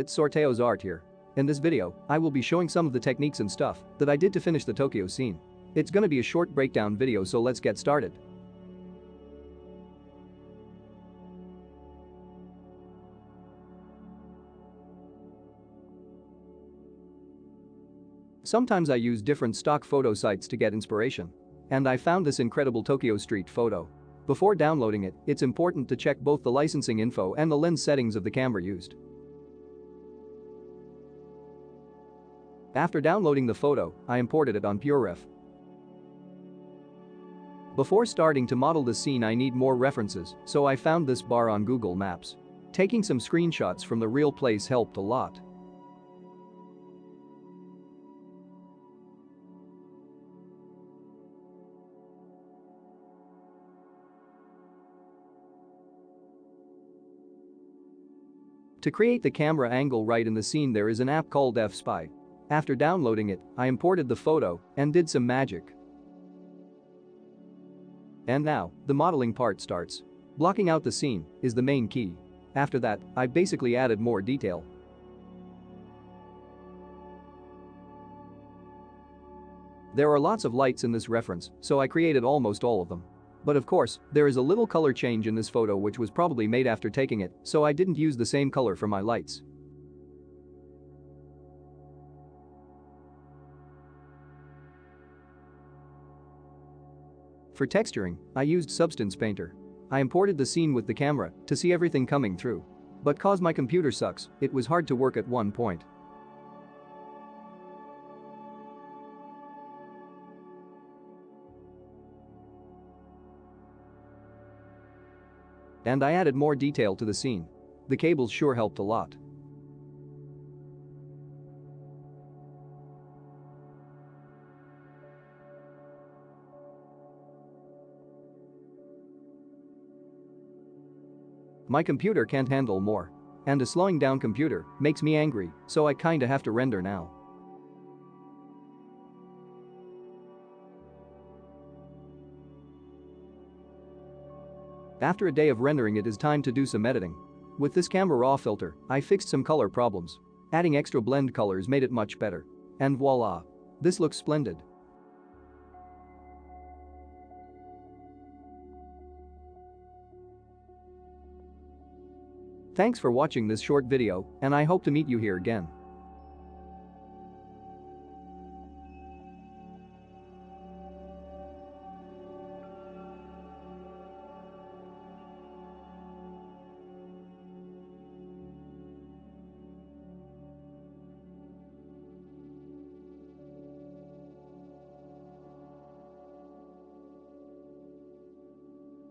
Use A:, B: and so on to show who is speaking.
A: it's Sorteo's art here. In this video, I will be showing some of the techniques and stuff that I did to finish the Tokyo scene. It's gonna be a short breakdown video so let's get started. Sometimes I use different stock photo sites to get inspiration. And I found this incredible Tokyo street photo. Before downloading it, it's important to check both the licensing info and the lens settings of the camera used. After downloading the photo, I imported it on PureRef. Before starting to model the scene I need more references, so I found this bar on Google Maps. Taking some screenshots from the real place helped a lot. To create the camera angle right in the scene there is an app called fSpy. After downloading it, I imported the photo and did some magic. And now, the modeling part starts. Blocking out the scene is the main key. After that, I basically added more detail. There are lots of lights in this reference, so I created almost all of them. But of course, there is a little color change in this photo which was probably made after taking it, so I didn't use the same color for my lights. For texturing, I used Substance Painter. I imported the scene with the camera to see everything coming through. But cause my computer sucks, it was hard to work at one point. And I added more detail to the scene. The cables sure helped a lot. My computer can't handle more. And a slowing down computer makes me angry, so I kinda have to render now. After a day of rendering it is time to do some editing. With this camera raw filter, I fixed some color problems. Adding extra blend colors made it much better. And voila. This looks splendid. Thanks for watching this short video and I hope to meet you here again.